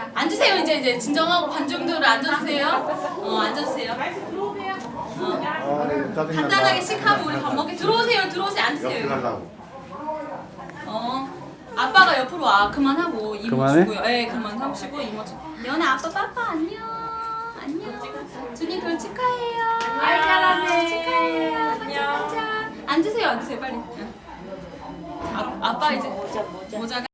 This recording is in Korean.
자 앉으세요 이제 이제 진정하고 관중들 앉아주세요. 어 앉아주세요. 어. 아, 간단하게 어, 식하고 우리 밥 먹게 들어오세요 들어오세요 앉으세요. 가려고. 어 아빠가 옆으로 와 그만하고 이모 그만해? 주고요. 예 네, 그만하고 시고 이모 주. 연아 아빠 빠빠 안녕 안녕. 준이 돌 축하해요. 아, 잘하네. 축하해요. 안녕. 앉으세요 앉으세요 빨리. 아, 아빠 이제 모자 모자. 모자가